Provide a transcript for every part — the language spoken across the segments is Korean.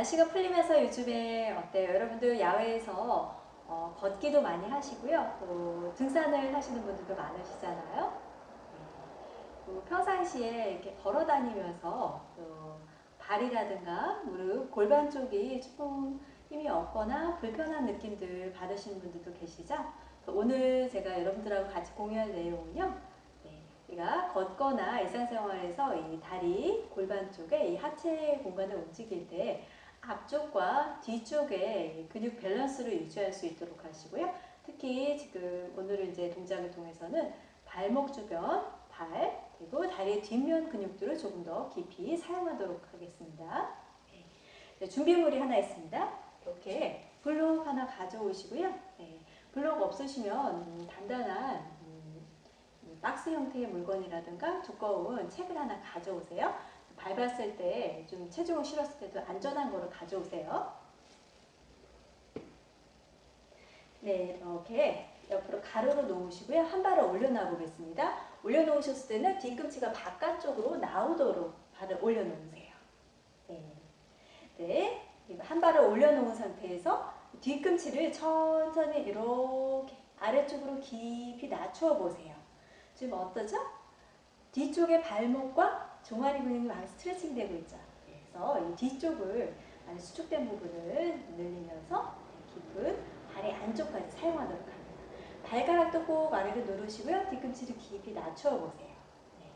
날씨가 풀리면서 요즘에 어때요? 여러분들 야외에서 어, 걷기도 많이 하시고요. 또 등산을 하시는 분들도 많으시잖아요. 네. 또 평상시에 이렇게 걸어 다니면서 또 발이라든가 무릎, 골반 쪽이 조금 힘이 없거나 불편한 느낌들 받으시는 분들도 계시죠? 오늘 제가 여러분들하고 같이 공유할 내용은요. 네, 우리가 걷거나 일상생활에서 이 다리, 골반 쪽에 이 하체 공간을 움직일 때 앞쪽과 뒤쪽의 근육 밸런스를 유지할 수 있도록 하시고요. 특히 지금 오늘 이제 동작을 통해서는 발목 주변, 발, 그리고 다리의 뒷면 근육들을 조금 더 깊이 사용하도록 하겠습니다. 네, 준비물이 하나 있습니다. 이렇게 블록 하나 가져오시고요. 네, 블록 없으시면 음, 단단한 음, 박스 형태의 물건이라든가 두꺼운 책을 하나 가져오세요. 밟았을 때 좀 체중을 실었을 때도 안전한 거를 가져오세요. 네, 이렇게 옆으로 가로로 놓으시고요. 한 발을 올려놔 보겠습니다. 올려놓으셨을 때는 뒤꿈치가 바깥쪽으로 나오도록 발을 올려놓으세요. 네. 네. 한 발을 올려놓은 상태에서 뒤꿈치를 천천히 이렇게 아래쪽으로 깊이 낮추어 보세요. 지금 어떠죠? 뒤쪽의 발목과 종아리 근육이 많이 스트레칭 되고 있죠. 그래서 이 뒤쪽을 많이 수축된 부분을 늘리면서 깊은 발의 안쪽까지 사용하도록 합니다. 발가락도 꼭 아래로 누르시고요. 뒤꿈치를 깊이 낮춰 보세요. 네.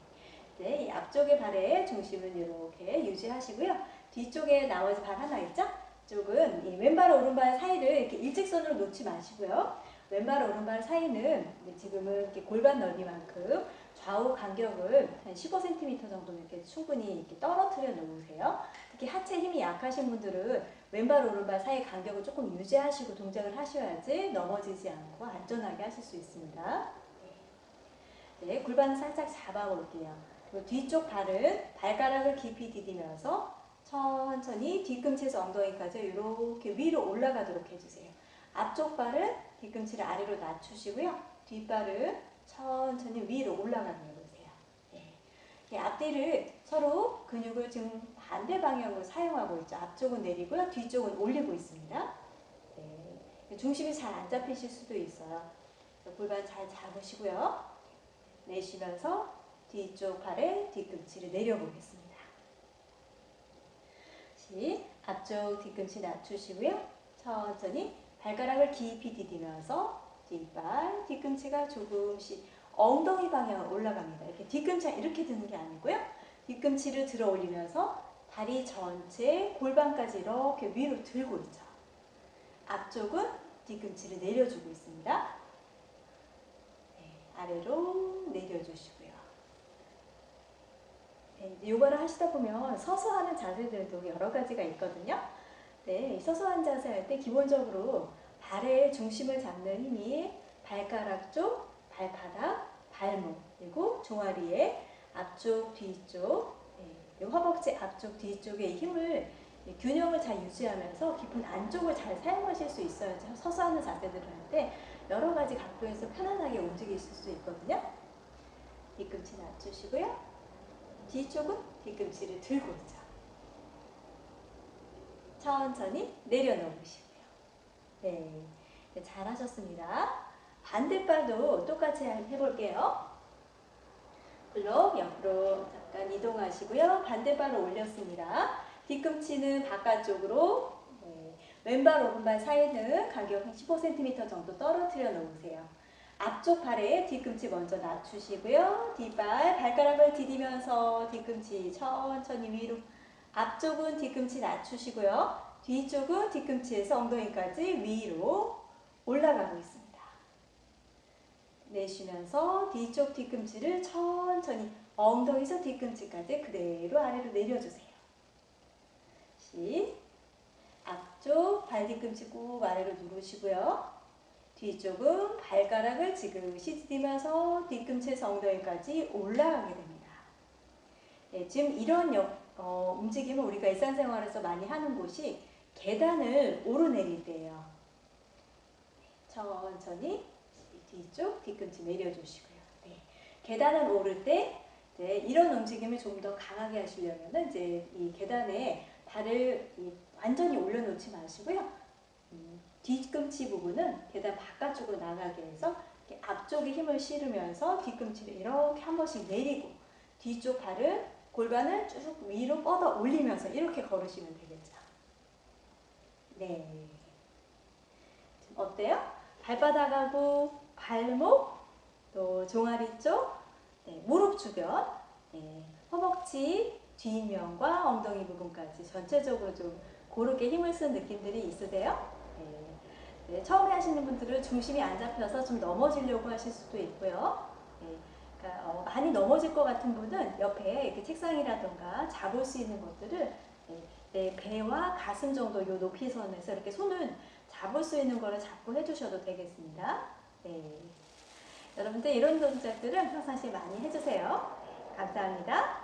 네, 이 앞쪽의 발의 중심은 이렇게 유지하시고요. 뒤쪽에 나머지 발 하나 있죠? 쪽은 이 왼발 오른발 사이를 이렇게 일직선으로 놓지 마시고요. 왼발 오른발 사이는 지금은 이렇게 골반 넓이만큼 좌우 간격을 한 15cm 정도 이렇게 충분히 이렇게 떨어뜨려 놓으세요. 특히 하체 힘이 약하신 분들은 왼발 오른발 사이 간격을 조금 유지하시고 동작을 하셔야지 넘어지지 않고 안전하게 하실 수 있습니다. 네, 골반을 살짝 잡아볼게요. 그리고 뒤쪽 발은 발가락을 깊이 디디면서 천천히 뒤꿈치에서 엉덩이까지 이렇게 위로 올라가도록 해주세요. 앞쪽 발은 뒤꿈치를 아래로 낮추시고요. 뒷발은 천천히 위로 올라가는 해보세요. 네. 앞뒤를 서로 근육을 지금 반대 방향으로 사용하고 있죠. 앞쪽은 내리고요. 뒤쪽은 올리고 있습니다. 네. 중심이 잘 안 잡히실 수도 있어요. 골반 잘 잡으시고요. 내쉬면서 뒤쪽 발에 뒤꿈치를 내려보겠습니다. 다시 앞쪽 뒤꿈치 낮추시고요. 천천히 발가락을 깊이 디디면서 뒷발, 뒤꿈치가 조금씩 엉덩이 방향으로 올라갑니다. 이렇게 뒤꿈치가 이렇게 드는 게 아니고요. 뒤꿈치를 들어 올리면서 다리 전체 골반까지 이렇게 위로 들고 있죠. 앞쪽은 뒤꿈치를 내려주고 있습니다. 네, 아래로 내려주시고요. 네, 요거를 하시다 보면 서서 하는 자세들도 여러 가지가 있거든요. 네, 서서 한 자세 할 때 기본적으로 발의 중심을 잡는 힘이 발가락 쪽, 발바닥, 발목, 그리고 종아리의 앞쪽, 뒤쪽, 네, 허벅지 앞쪽, 뒤쪽의 힘을 균형을 잘 유지하면서 깊은 안쪽을 잘 사용하실 수 있어야지 서서 하는 자세들을 할 때 여러 가지 각도에서 편안하게 움직이실 수 있거든요. 뒤꿈치 낮추시고요. 뒤쪽은 뒤꿈치를 들고 있죠. 천천히 내려놓으시고요. 네, 네, 잘하셨습니다. 반대발도 똑같이 해볼게요. 블록 옆으로 잠깐 이동하시고요. 반대발을 올렸습니다. 뒤꿈치는 바깥쪽으로 네, 왼발 오른발 사이는 간격 15cm 정도 떨어뜨려 놓으세요. 앞쪽 발에 뒤꿈치 먼저 낮추시고요. 뒷발 발가락을 디디면서 뒤꿈치 천천히 위로 앞쪽은 뒤꿈치 낮추시고요. 뒤쪽은 뒤꿈치에서 엉덩이까지 위로 올라가고 있습니다. 내쉬면서 뒤쪽 뒤꿈치를 천천히 엉덩이에서 뒤꿈치까지 그대로 아래로 내려주세요. 시 앞쪽 발 뒤꿈치 꾹 아래로 누르시고요. 뒤쪽은 발가락을 지그시 디디면서 뒤꿈치에서 엉덩이까지 올라가게 됩니다. 네, 지금 이런 역, 어, 움직임을 우리가 일상생활에서 많이 하는 곳이 계단을 오르내릴 때예요. 천천히 뒤쪽 뒤꿈치 내려주시고요. 네, 계단을 오를 때 네, 이런 움직임을 좀 더 강하게 하시려면 이제 이 계단에 발을 완전히 올려놓지 마시고요. 음, 뒤꿈치 부분은 계단 바깥쪽으로 나가게 해서 앞쪽에 힘을 실으면서 뒤꿈치를 이렇게 한 번씩 내리고 뒤쪽 발을 골반을 쭉 위로 뻗어 올리면서 이렇게 걸으시면 되겠죠. 네. 어때요? 발바닥하고 발목 또 종아리 쪽 네, 무릎 주변 네, 허벅지 뒷면과 엉덩이 부분까지 전체적으로 좀 고르게 힘을 쓴 느낌들이 있으세요? 네. 네, 처음에 하시는 분들은 중심이 안 잡혀서 좀 넘어지려고 하실 수도 있고요. 네, 그러니까 어, 많이 넘어질 것 같은 분은 옆에 이렇게 책상이라던가 잡을 수 있는 것들을 네, 내 배와 가슴 정도 요 높이 선에서 이렇게 손을 잡을 수 있는 거를 잡고 해주셔도 되겠습니다. 네. 여러분들 이런 동작들은 평상시에 많이 해주세요. 감사합니다.